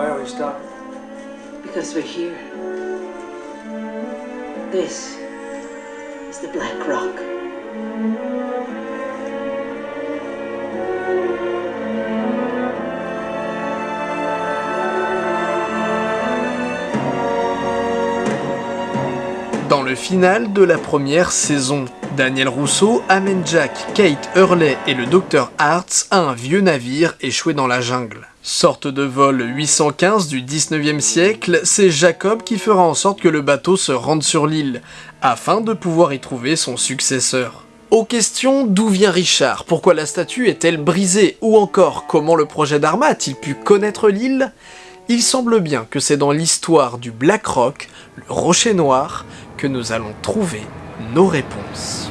Why are we stopping? Because we're here. This is the Black Rock. Dans le final de la première saison, Daniel Rousseau amène Jack, Kate Hurley et le Dr Hartz à un vieux navire échoué dans la jungle. Sorte de vol 815 du 19e siècle, c'est Jacob qui fera en sorte que le bateau se rende sur l'île, afin de pouvoir y trouver son successeur. Aux questions d'où vient Richard, pourquoi la statue est-elle brisée, ou encore comment le projet d'Arma a-t-il pu connaître l'île? Il semble bien que c'est dans l'histoire du Black Rock, le Rocher Noir, que nous allons trouver nos réponses.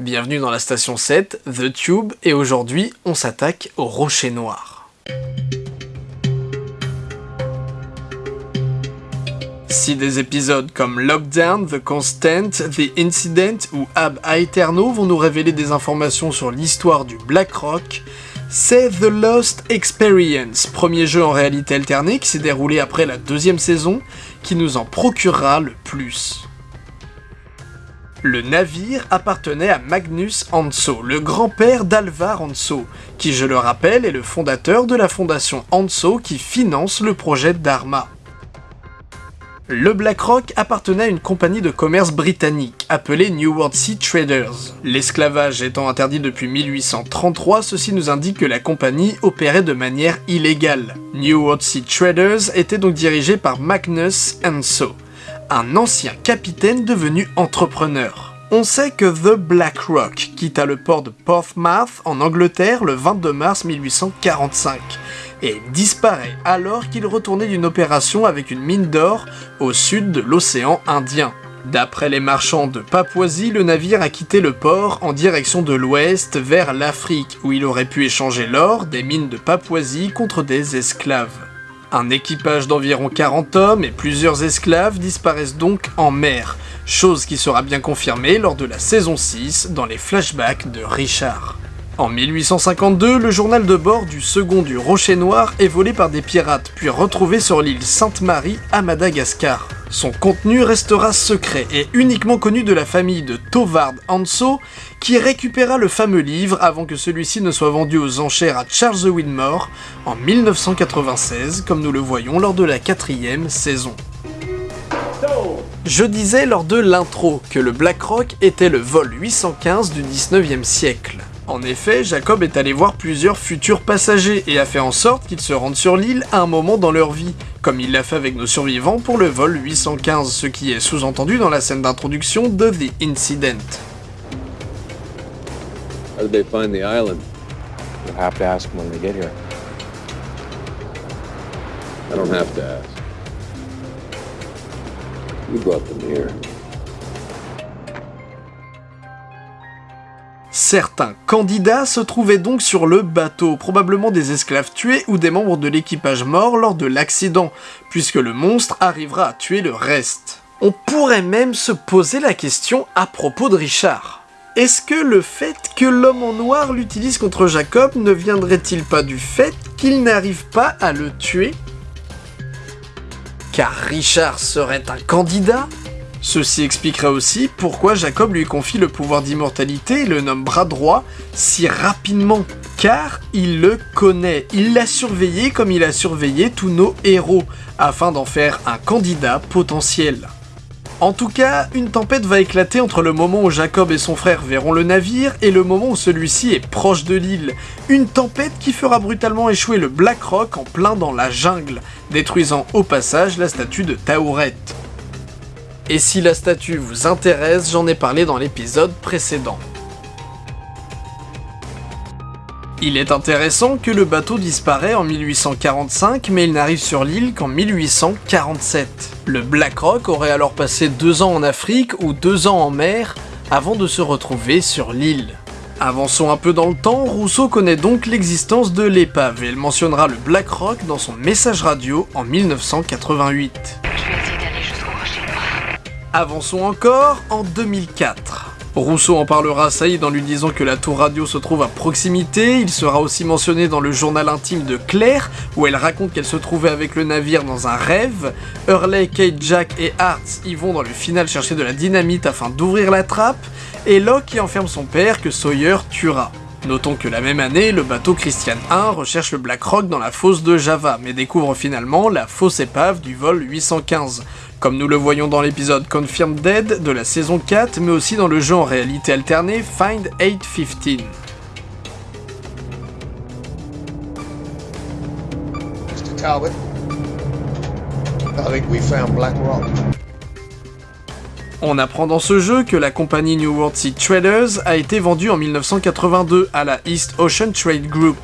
Bienvenue dans la station 7, The Tube, et aujourd'hui on s'attaque au Rocher Noir. Si des épisodes comme Lockdown, The Constant, The Incident ou Ab Aeterno vont nous révéler des informations sur l'histoire du Black Rock, c'est The Lost Experience, premier jeu en réalité alternée qui s'est déroulé après la deuxième saison, qui nous en procurera le plus. Le navire appartenait à Magnus Hanso, le grand-père d'Alvar Hanso, qui je le rappelle est le fondateur de la fondation Hanso qui finance le projet Dharma. Le BlackRock appartenait à une compagnie de commerce britannique appelée New World Sea Traders. L'esclavage étant interdit depuis 1833, ceci nous indique que la compagnie opérait de manière illégale. New World Sea Traders était donc dirigée par Magnus Hanso, un ancien capitaine devenu entrepreneur. On sait que The Black Rock quitta le port de Portsmouth en Angleterre le 22 mars 1845 et disparaît alors qu'il retournait d'une opération avec une mine d'or au sud de l'océan Indien. D'après les marchands de Papouasie, le navire a quitté le port en direction de l'ouest vers l'Afrique, où il aurait pu échanger l'or des mines de Papouasie contre des esclaves. Un équipage d'environ 40 hommes et plusieurs esclaves disparaissent donc en mer, chose qui sera bien confirmée lors de la saison 6 dans les flashbacks de Richard. En 1852, le journal de bord du second du Rocher Noir est volé par des pirates puis retrouvé sur l'île Sainte-Marie à Madagascar. Son contenu restera secret et uniquement connu de la famille de Tovard Hanso, qui récupéra le fameux livre avant que celui-ci ne soit vendu aux enchères à Charles Widmore en 1996, comme nous le voyons lors de la quatrième saison. Je disais lors de l'intro que le Black Rock était le vol 815 du 19e siècle. En effet, Jacob est allé voir plusieurs futurs passagers et a fait en sorte qu'ils se rendent sur l'île à un moment dans leur vie, comme il l'a fait avec nos survivants pour le vol 815, ce qui est sous-entendu dans la scène d'introduction de The Incident. How did they find the island? You'll have to ask them when they get here. I don't have to ask. You brought them here. Certains candidats se trouvaient donc sur le bateau, probablement des esclaves tués ou des membres de l'équipage morts lors de l'accident, puisque le monstre arrivera à tuer le reste. On pourrait même se poser la question à propos de Richard. Est-ce que le fait que l'homme en noir l'utilise contre Jacob ne viendrait-il pas du fait qu'il n'arrive pas à le tuer? Car Richard serait un candidat? Ceci expliquerait aussi pourquoi Jacob lui confie le pouvoir d'immortalité et le nomme bras droit si rapidement. Car il le connaît, il l'a surveillé comme il a surveillé tous nos héros, afin d'en faire un candidat potentiel. En tout cas, une tempête va éclater entre le moment où Jacob et son frère verront le navire et le moment où celui-ci est proche de l'île. Une tempête qui fera brutalement échouer le Black Rock en plein dans la jungle, détruisant au passage la statue de Taouret. Et si la statue vous intéresse, j'en ai parlé dans l'épisode précédent. Il est intéressant que le bateau disparaît en 1845, mais il n'arrive sur l'île qu'en 1847. Le Black Rock aurait alors passé deux ans en Afrique ou deux ans en mer avant de se retrouver sur l'île. Avançons un peu dans le temps, Rousseau connaît donc l'existence de l'épave et il mentionnera le Black Rock dans son message radio en 1988. Avançons encore en 2004. Rousseau en parlera à Saïd en lui disant que la tour radio se trouve à proximité, il sera aussi mentionné dans le journal intime de Claire, où elle raconte qu'elle se trouvait avec le navire dans un rêve, Hurley, Kate, Jack et Hart y vont dans le final chercher de la dynamite afin d'ouvrir la trappe, et Locke y enferme son père que Sawyer tuera. Notons que la même année, le bateau Christian 1 recherche le Black Rock dans la fosse de Java, mais découvre finalement la fausse épave du vol 815, comme nous le voyons dans l'épisode Confirmed Dead de la saison 4, mais aussi dans le jeu en réalité alternée Find 815. Mr. Talbot, I think we found Black Rock. On apprend dans ce jeu que la compagnie New World Sea Traders a été vendue en 1982 à la East Ocean Trade Group,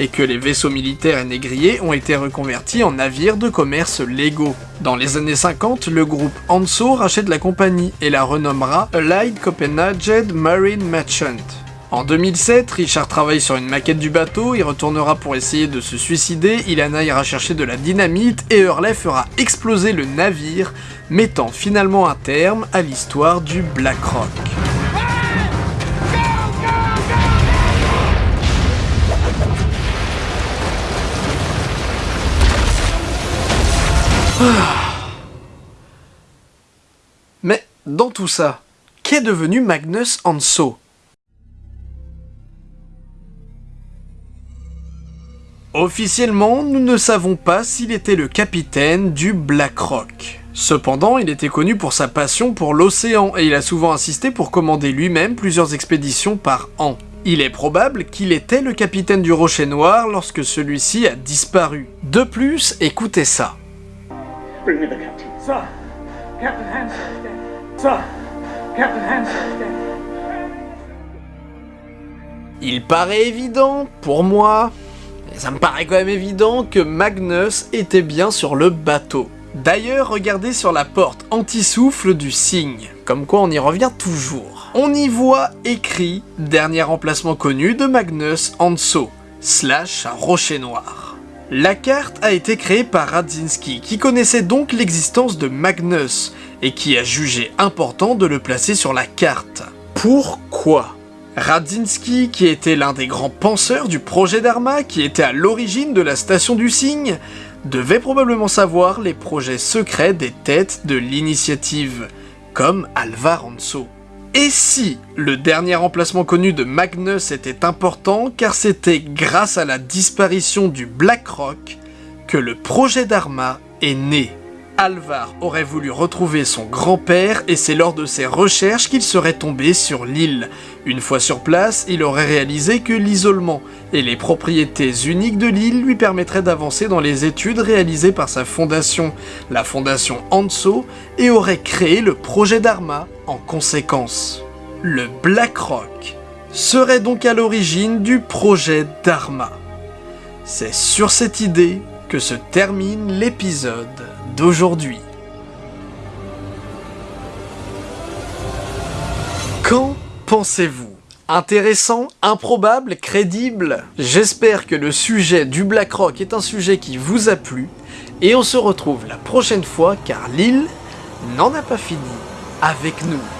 et que les vaisseaux militaires et négriers ont été reconvertis en navires de commerce légaux. Dans les années 50, le groupe Anso rachète la compagnie et la renommera Allied Copenhagen Marine Merchant. En 2007, Richard travaille sur une maquette du bateau, il retournera pour essayer de se suicider, Ilana ira chercher de la dynamite et Hurley fera exploser le navire, mettant finalement un terme à l'histoire du Black Rock. Ah. Mais dans tout ça, qu'est devenu Magnus Hanso Officiellement, nous ne savons pas s'il était le capitaine du Black Rock. Cependant, il était connu pour sa passion pour l'océan et il a souvent insisté pour commander lui-même plusieurs expéditions par an. Il est probable qu'il était le capitaine du Rocher Noir lorsque celui-ci a disparu. De plus, écoutez ça. Il paraît évident, pour moi, ça me paraît quand même évident que Magnus était bien sur le bateau. D'ailleurs, regardez sur la porte anti-souffle du cygne, comme quoi on y revient toujours. On y voit écrit « Dernier emplacement connu de Magnus Hanso, slash Rocher Noir ». La carte a été créée par Radzinski, qui connaissait donc l'existence de Magnus, et qui a jugé important de le placer sur la carte. Pourquoi? Radzinski, qui était l'un des grands penseurs du projet d'Arma, qui était à l'origine de la station du cygne, devait probablement savoir les projets secrets des têtes de l'initiative, comme Alvar Hanso. Et si le dernier emplacement connu de Magnus était important, car c'était grâce à la disparition du Black Rock que le projet d'Arma est né? Alvar aurait voulu retrouver son grand-père et c'est lors de ses recherches qu'il serait tombé sur l'île. Une fois sur place, il aurait réalisé que l'isolement et les propriétés uniques de l'île lui permettraient d'avancer dans les études réalisées par sa fondation, la fondation Hanso, et aurait créé le projet d'Arma en conséquence. Le Black Rock serait donc à l'origine du projet d'Arma. C'est sur cette idée que se termine l'épisode d'aujourd'hui. Qu'en pensez-vous? Intéressant, improbable, crédible? J'espère que le sujet du Black Rock est un sujet qui vous a plu, et on se retrouve la prochaine fois car l'île n'en a pas fini avec nous.